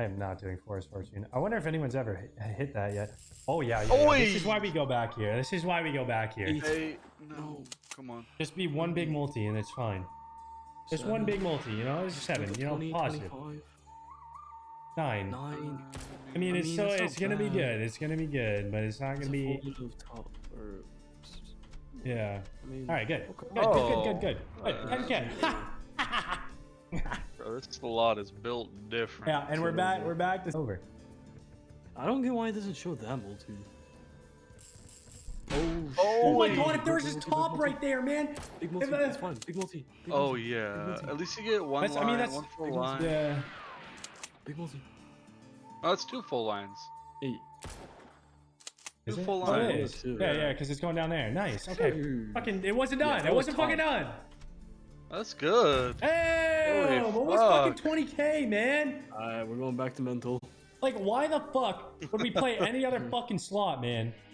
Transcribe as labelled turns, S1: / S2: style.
S1: I am not doing Forest Fortune. I wonder if anyone's ever hit, hit that yet. Oh yeah, yeah, yeah. This is why we go back here. This is why we go back here.
S2: Eight.
S3: Hey, no, come on.
S1: Just be one big multi and it's fine. Just one big multi, you know, it's seven, you know,
S2: 20,
S1: positive.
S2: 25,
S1: Nine.
S2: Nine.
S1: I mean,
S2: I
S1: it's
S2: mean,
S1: so
S2: it's
S1: it's gonna be good. It's gonna be good, but it's not
S2: It's
S1: gonna be.
S2: top or.
S1: Yeah.
S2: I mean,
S1: All right, good.
S2: okay.
S1: Good, good, good, good, good.
S3: Oh,
S1: Good, good, good.
S3: Bro, this slot is built different.
S1: yeah, and we're back. We're back to over.
S2: I don't get why it doesn't show that multi. Oh,
S1: Oh my god! If there was
S2: Big
S1: just
S2: multi, big
S1: top right there, man.
S2: Big multi, that's fine. Big multi. Big
S3: Oh
S2: multi,
S3: yeah,
S2: multi.
S3: at least you get one
S1: That's- I mean, that's-
S3: one full
S2: big multi.
S3: line.
S1: Yeah.
S2: Big multi.
S3: Oh, it's two full lines.
S2: Eight.
S1: Is
S3: Two
S1: it?
S3: full
S1: Oh, it
S3: lines.
S1: is.
S2: Two.
S1: Yeah, yeah, because it's going down there. Nice. Okay.
S2: Two.
S1: Fucking, it wasn't done.
S2: that
S1: it
S2: was
S1: wasn't fucking done.
S3: That's good.
S1: Hey,
S3: Holy
S1: almost fucking
S3: fuck.
S1: 20k, man.
S2: Alright, we're going back to mental.
S1: Like, why the fuck would we play any other fucking slot, man?